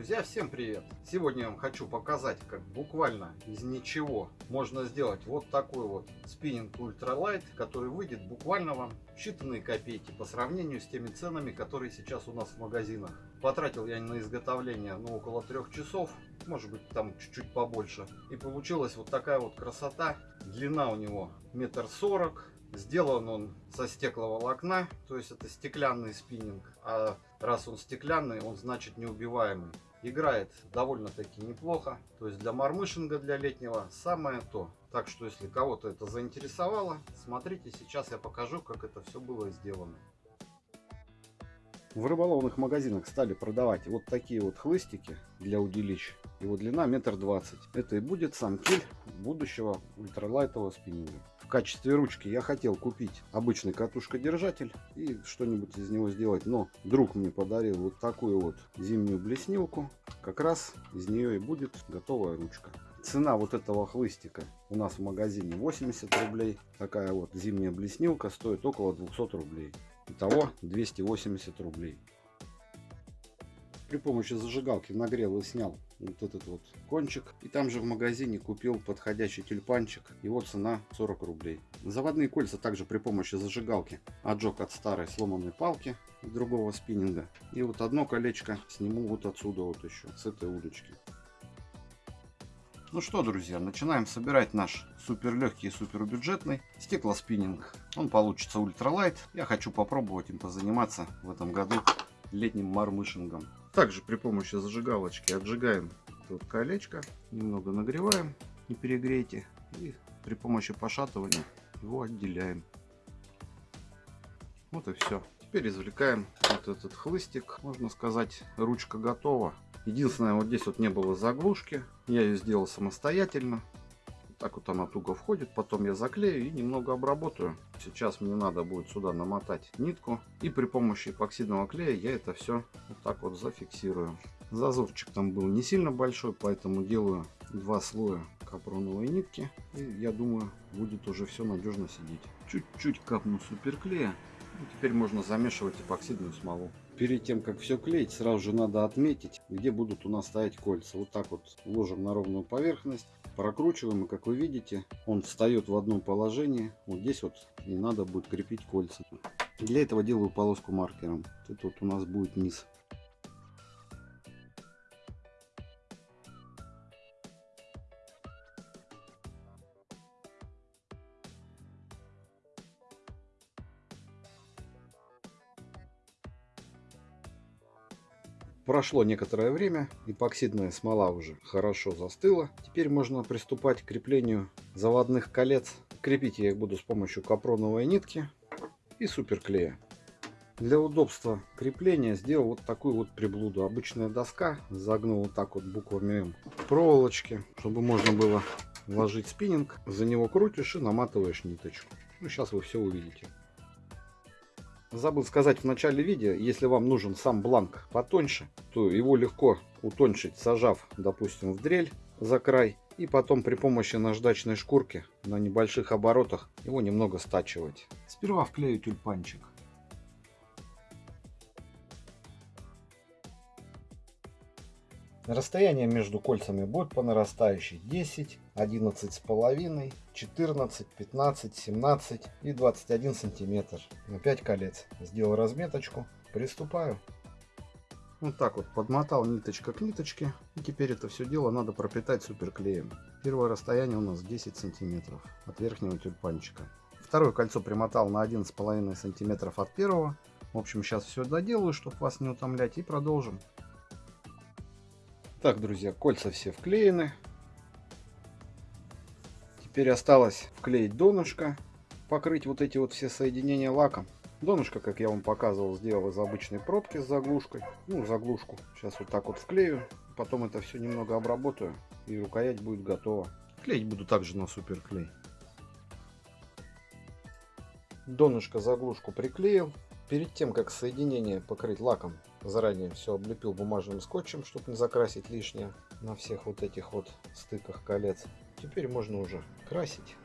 Друзья, всем привет! Сегодня я вам хочу показать, как буквально из ничего можно сделать вот такой вот спиннинг ультралайт, который выйдет буквально вам считанные копейки по сравнению с теми ценами, которые сейчас у нас в магазинах. Потратил я на изготовление ну, около трех часов, может быть там чуть-чуть побольше. И получилась вот такая вот красота. Длина у него метр сорок, Сделан он со стекловолокна, то есть это стеклянный спиннинг. А раз он стеклянный, он значит неубиваемый. Играет довольно-таки неплохо. То есть для мармышинга, для летнего самое то. Так что если кого-то это заинтересовало, смотрите, сейчас я покажу, как это все было сделано. В рыболовных магазинах стали продавать вот такие вот хлыстики для удилищ. Его длина метр двадцать. Это и будет сам киль будущего ультралайтового спиннинга. Качестве ручки я хотел купить обычный катушкодержатель и что-нибудь из него сделать. Но друг мне подарил вот такую вот зимнюю блеснилку. Как раз из нее и будет готовая ручка. Цена вот этого хлыстика у нас в магазине 80 рублей. Такая вот зимняя блеснилка стоит около 200 рублей. Итого 280 рублей. При помощи зажигалки нагрел и снял вот этот вот кончик. И там же в магазине купил подходящий тюльпанчик. Его цена 40 рублей. Заводные кольца также при помощи зажигалки отжег от старой сломанной палки другого спиннинга. И вот одно колечко сниму вот отсюда вот еще, с этой удочки. Ну что, друзья, начинаем собирать наш супер легкий и супер бюджетный стеклоспиннинг. Он получится ультралайт. Я хочу попробовать им позаниматься в этом году летним мармышингом. Также при помощи зажигалочки отжигаем тут колечко, немного нагреваем, не перегрейте. И при помощи пошатывания его отделяем. Вот и все. Теперь извлекаем вот этот хлыстик. Можно сказать, ручка готова. Единственное, вот здесь вот не было заглушки. Я ее сделал самостоятельно. Так вот она туго входит. Потом я заклею и немного обработаю. Сейчас мне надо будет сюда намотать нитку. И при помощи эпоксидного клея я это все вот так вот зафиксирую. Зазорчик там был не сильно большой, поэтому делаю два слоя капроновой нитки. И я думаю, будет уже все надежно сидеть. Чуть-чуть капну суперклея. И теперь можно замешивать эпоксидную смолу перед тем, как все клеить, сразу же надо отметить, где будут у нас стоять кольца. Вот так вот ложим на ровную поверхность, прокручиваем, и как вы видите, он встает в одном положении. Вот здесь вот не надо будет крепить кольца. Для этого делаю полоску маркером. Это вот у нас будет низ. Прошло некоторое время, эпоксидная смола уже хорошо застыла. Теперь можно приступать к креплению заводных колец. Крепить я их буду с помощью капроновой нитки и суперклея. Для удобства крепления сделал вот такую вот приблуду. Обычная доска, загнул вот так вот буквами М. Проволочки, чтобы можно было ложить спиннинг. За него крутишь и наматываешь ниточку. Ну, сейчас вы все увидите. Забыл сказать в начале видео, если вам нужен сам бланк потоньше, то его легко утончить, сажав, допустим, в дрель за край. И потом при помощи наждачной шкурки на небольших оборотах его немного стачивать. Сперва вклею тюльпанчик. Расстояние между кольцами будет по нарастающей 10, 11 с половиной, 14, 15, 17 и 21 сантиметр на 5 колец. Сделал разметочку, приступаю. Вот так вот подмотал ниточка к ниточке. И теперь это все дело надо пропитать суперклеем. Первое расстояние у нас 10 сантиметров от верхнего тюльпанчика. Второе кольцо примотал на 11,5 сантиметров от первого. В общем, сейчас все доделаю, чтобы вас не утомлять, и продолжим. Так, друзья, кольца все вклеены. Теперь осталось вклеить донышко, покрыть вот эти вот все соединения лаком. Донышко, как я вам показывал, сделал из обычной пробки с заглушкой. Ну, заглушку. Сейчас вот так вот вклею. Потом это все немного обработаю. И рукоять будет готова. Клеить буду также на суперклей. Донышко заглушку приклеил. Перед тем, как соединение покрыть лаком, заранее все облепил бумажным скотчем, чтобы не закрасить лишнее на всех вот этих вот стыках колец. Теперь можно уже красить.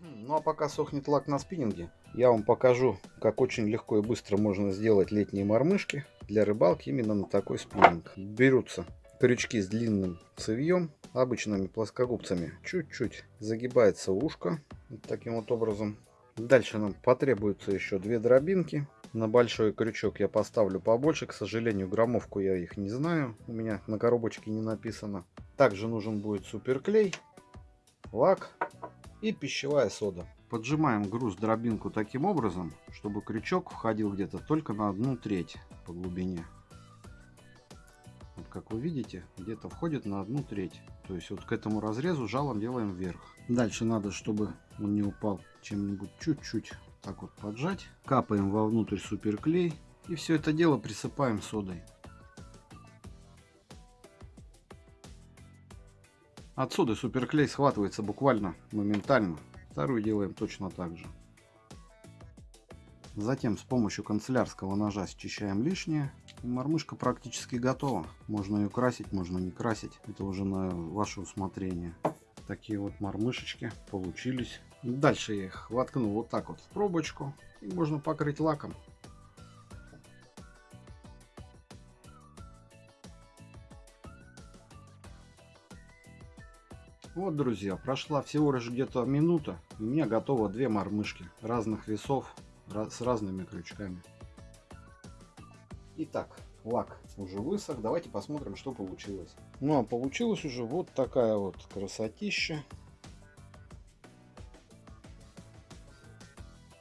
Ну а пока сохнет лак на спиннинге, я вам покажу, как очень легко и быстро можно сделать летние мормышки для рыбалки именно на такой спиннинг. Берутся крючки с длинным цевьем, обычными плоскогубцами. Чуть-чуть загибается ушко, таким вот образом. Дальше нам потребуется еще две дробинки. На большой крючок я поставлю побольше. К сожалению, граммовку я их не знаю. У меня на коробочке не написано. Также нужен будет суперклей, лак и пищевая сода. Поджимаем груз дробинку таким образом, чтобы крючок входил где-то только на одну треть по глубине. Как вы видите, где-то входит на одну треть. То есть вот к этому разрезу жалом делаем вверх. Дальше надо, чтобы он не упал чем-нибудь чуть-чуть так вот поджать. Капаем вовнутрь суперклей. И все это дело присыпаем содой. От соды суперклей схватывается буквально моментально. Вторую делаем точно так же. Затем с помощью канцелярского ножа счищаем лишнее. Мормышка практически готова. Можно ее красить, можно не красить. Это уже на ваше усмотрение. Такие вот мормышечки получились. Дальше я их воткну вот так вот в пробочку. И можно покрыть лаком. Вот, друзья, прошла всего лишь где-то минута. У меня готово две мормышки разных весов с разными крючками. Итак, лак уже высох. Давайте посмотрим, что получилось. Ну, а получилось уже вот такая вот красотища.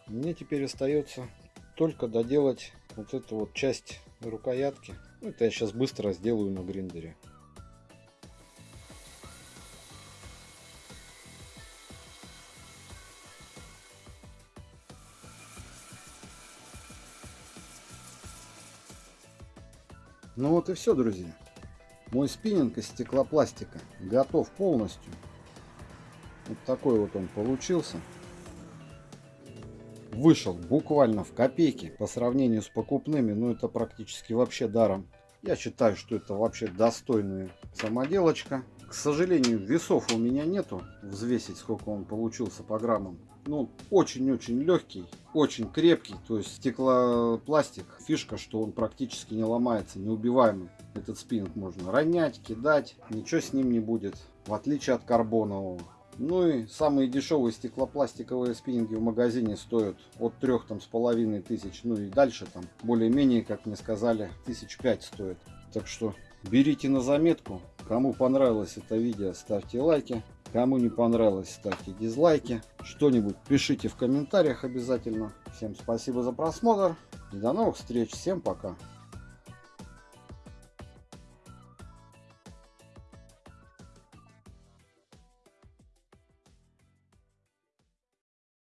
Мне теперь остается только доделать вот эту вот часть рукоятки. Это я сейчас быстро сделаю на гриндере. Ну вот и все, друзья. Мой спиннинг из стеклопластика готов полностью. Вот такой вот он получился. Вышел буквально в копейки по сравнению с покупными, но это практически вообще даром. Я считаю, что это вообще достойная самоделочка. К сожалению, весов у меня нету, взвесить сколько он получился по граммам ну, очень-очень легкий, очень крепкий, то есть стеклопластик. Фишка, что он практически не ломается, неубиваемый. Этот спиннинг можно ронять, кидать, ничего с ним не будет, в отличие от карбонового. Ну и самые дешевые стеклопластиковые спиннинги в магазине стоят от трех там с половиной тысяч, ну и дальше там более-менее, как мне сказали, тысяч пять стоит. Так что берите на заметку. Кому понравилось это видео, ставьте лайки. Кому не понравилось, ставьте дизлайки. Что-нибудь пишите в комментариях обязательно. Всем спасибо за просмотр. И до новых встреч. Всем пока.